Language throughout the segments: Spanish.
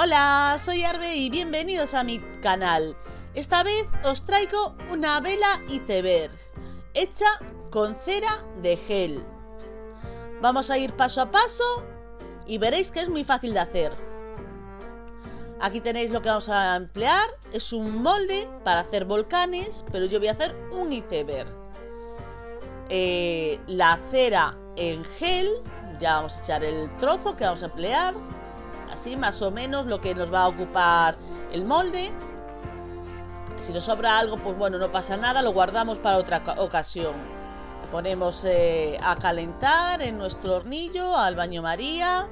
Hola, soy Arbe y bienvenidos a mi canal. Esta vez os traigo una vela iceberg, hecha con cera de gel. Vamos a ir paso a paso y veréis que es muy fácil de hacer. Aquí tenéis lo que vamos a emplear, es un molde para hacer volcanes, pero yo voy a hacer un iceberg. Eh, la cera en gel, ya vamos a echar el trozo que vamos a emplear así más o menos lo que nos va a ocupar el molde. Si nos sobra algo, pues bueno, no pasa nada, lo guardamos para otra ocasión. Ponemos eh, a calentar en nuestro hornillo, al baño María.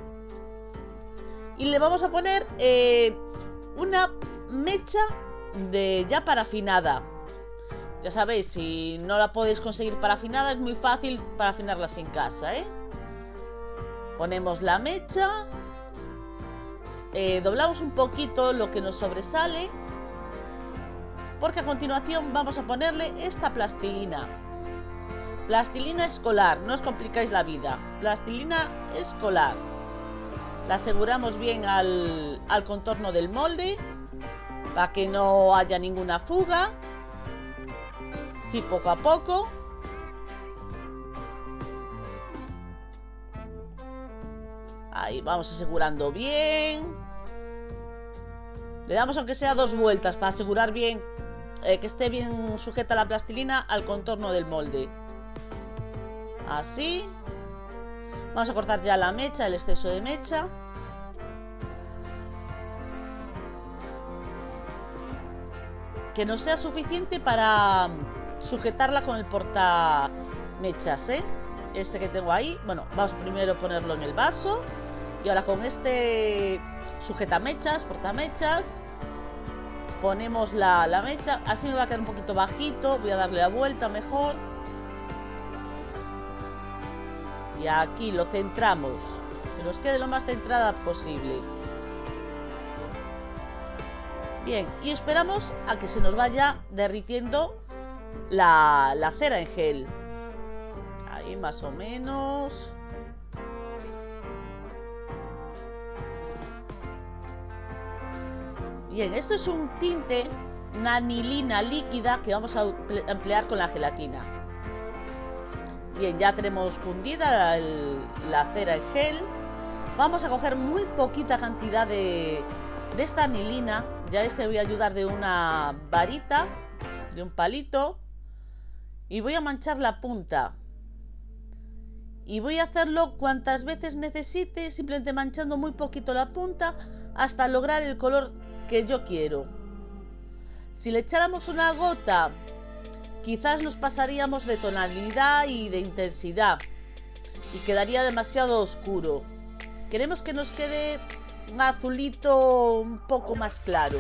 Y le vamos a poner eh, una mecha de ya parafinada. Ya sabéis, si no la podéis conseguir parafinada, es muy fácil parafinarlas en casa, ¿eh? Ponemos la mecha eh, doblamos un poquito lo que nos sobresale porque a continuación vamos a ponerle esta plastilina. Plastilina escolar, no os complicáis la vida. Plastilina escolar. La aseguramos bien al, al contorno del molde para que no haya ninguna fuga. Sí, poco a poco Ahí vamos asegurando bien. Le damos aunque sea dos vueltas para asegurar bien eh, que esté bien sujeta la plastilina al contorno del molde. Así. Vamos a cortar ya la mecha, el exceso de mecha. Que no sea suficiente para sujetarla con el porta mechas, ¿eh? Este que tengo ahí. Bueno, vamos primero a ponerlo en el vaso. Y ahora con este sujeta mechas, porta mechas, ponemos la, la mecha. Así me va a quedar un poquito bajito. Voy a darle la vuelta mejor. Y aquí lo centramos. Que nos quede lo más centrada posible. Bien, y esperamos a que se nos vaya derritiendo la, la cera en gel. Ahí más o menos. Bien, esto es un tinte, una anilina líquida que vamos a emplear con la gelatina. Bien, ya tenemos fundida la cera en gel. Vamos a coger muy poquita cantidad de, de esta anilina. Ya es que voy a ayudar de una varita, de un palito. Y voy a manchar la punta. Y voy a hacerlo cuantas veces necesite, simplemente manchando muy poquito la punta hasta lograr el color que yo quiero. Si le echáramos una gota, quizás nos pasaríamos de tonalidad y de intensidad y quedaría demasiado oscuro. Queremos que nos quede un azulito un poco más claro.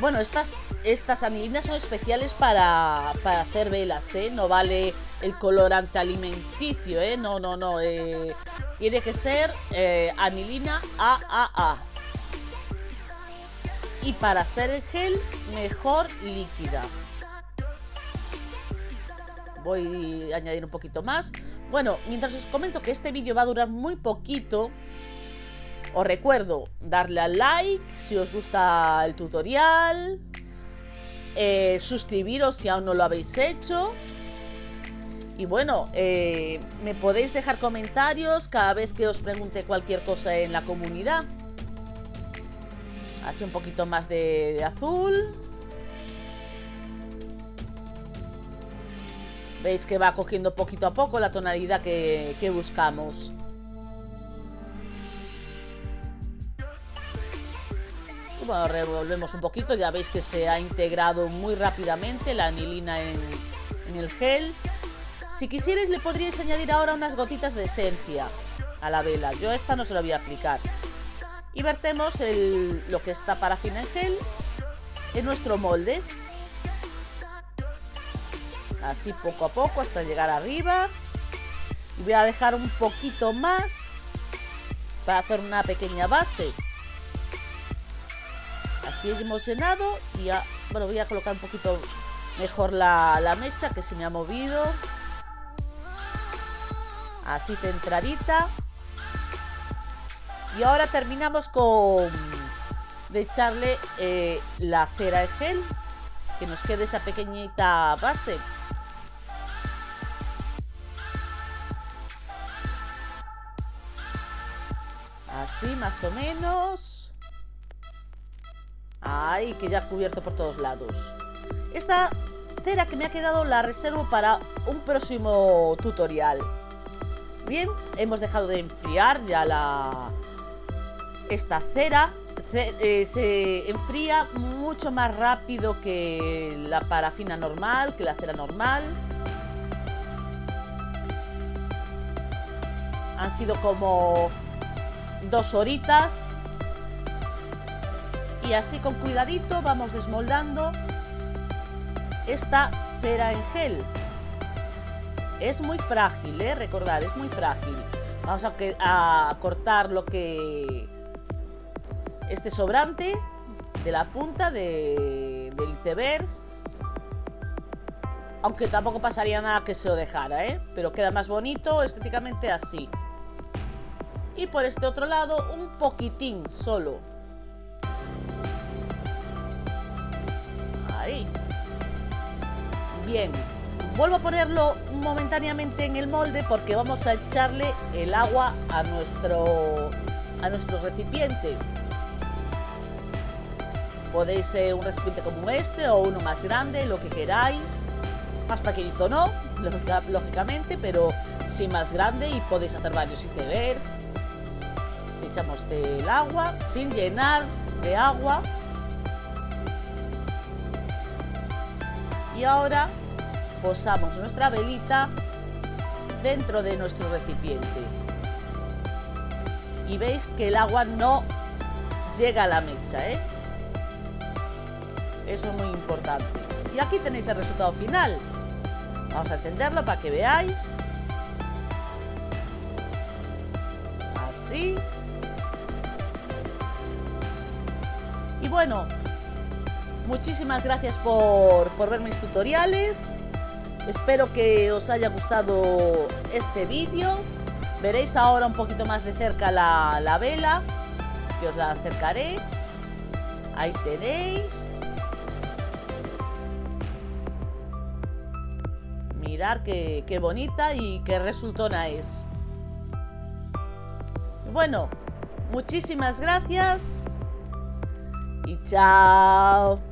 Bueno, estas, estas anilinas son especiales para, para hacer velas, ¿eh? No vale el colorante alimenticio, ¿eh? No, no, no. Eh, tiene que ser eh, anilina AAA. Y para hacer el gel, mejor líquida. Voy a añadir un poquito más. Bueno, mientras os comento que este vídeo va a durar muy poquito, os recuerdo darle al like si os gusta el tutorial, eh, suscribiros si aún no lo habéis hecho. Y bueno, eh, me podéis dejar comentarios cada vez que os pregunte cualquier cosa en la comunidad. Así un poquito más de, azul. Veis que va cogiendo poquito a poco la tonalidad que buscamos. Bueno, revolvemos un poquito, ya veis que se ha integrado muy rápidamente la anilina en, el gel. Si quisierais le podríais añadir ahora unas gotitas de esencia a la vela. Yo esta no se la voy a aplicar. Y vertemos lo que está parafina en gel en nuestro molde. Así poco a poco hasta llegar arriba. Y voy a dejar un poquito más para hacer una pequeña base. Así hemos llenado y ya, bueno, voy a colocar un poquito mejor la, mecha que se me ha movido. Así centradita. Y ahora terminamos con de echarle eh, la cera de gel, que nos quede esa pequeñita base. Así más o menos. Ay, que ya cubierto por todos lados. Esta cera que me ha quedado la reservo para un próximo tutorial. Bien, hemos dejado de enfriar ya la esta cera eh, se enfría mucho más rápido que la parafina normal, que la cera normal. Han sido como dos horitas. Y así con cuidadito vamos desmoldando esta cera en gel. Es muy frágil, ¿eh? recordad, es muy frágil. Vamos a, a cortar lo que este sobrante de la punta del iceberg. Aunque tampoco pasaría nada que se lo dejara, ¿eh? Pero queda más bonito estéticamente así. Y por este otro lado, un poquitín solo. Ahí. Bien. Vuelvo a ponerlo momentáneamente en el molde porque vamos a echarle el agua a nuestro, a nuestro recipiente. Podéis ser un recipiente como este o uno más grande, lo que queráis. Más pequeñito no, lógicamente, pero sí más grande y podéis hacer varios ver Si echamos el agua, sin llenar de agua. Y ahora posamos nuestra velita dentro de nuestro recipiente. Y veis que el agua no llega a la mecha, ¿eh? Eso es muy importante. Y aquí tenéis el resultado final. Vamos a encenderlo para que veáis. Así. Y bueno, muchísimas gracias por, por ver mis tutoriales. Espero que os haya gustado este vídeo. Veréis ahora un poquito más de cerca la, la vela, que os la acercaré. Ahí tenéis. mirar qué, bonita y qué resultona es. Bueno, muchísimas gracias y chao.